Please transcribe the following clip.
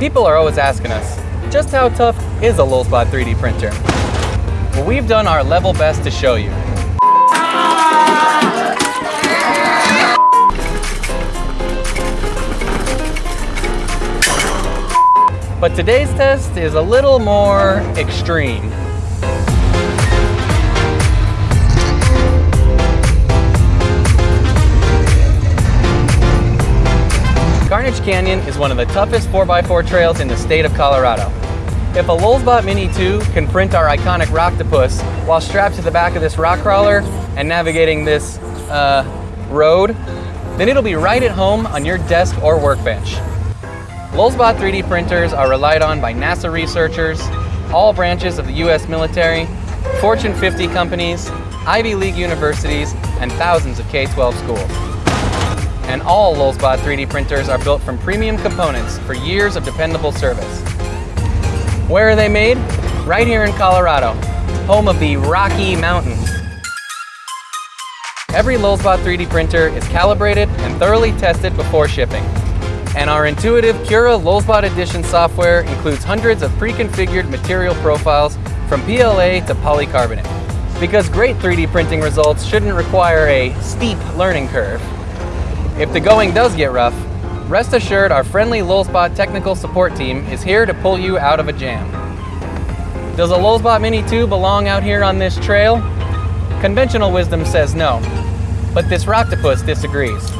People are always asking us, just how tough is a Lulzbot 3D printer? Well, we've done our level best to show you. But today's test is a little more extreme. Carnage Canyon is one of the toughest 4x4 trails in the state of Colorado. If a Lulzbot Mini 2 can print our iconic Rocktopus while strapped to the back of this rock crawler and navigating this uh, road, then it'll be right at home on your desk or workbench. Lulzbot 3D printers are relied on by NASA researchers, all branches of the US military, Fortune 50 companies, Ivy League universities, and thousands of K-12 schools and all Lulzbot 3D printers are built from premium components for years of dependable service. Where are they made? Right here in Colorado, home of the Rocky Mountains. Every Lulzbot 3D printer is calibrated and thoroughly tested before shipping. And our intuitive Cura Lulzbot Edition software includes hundreds of pre-configured material profiles from PLA to polycarbonate. Because great 3D printing results shouldn't require a steep learning curve. If the going does get rough, rest assured our friendly Lulzbot technical support team is here to pull you out of a jam. Does a Lulzbot Mini 2 belong out here on this trail? Conventional wisdom says no, but this Rocktopus disagrees.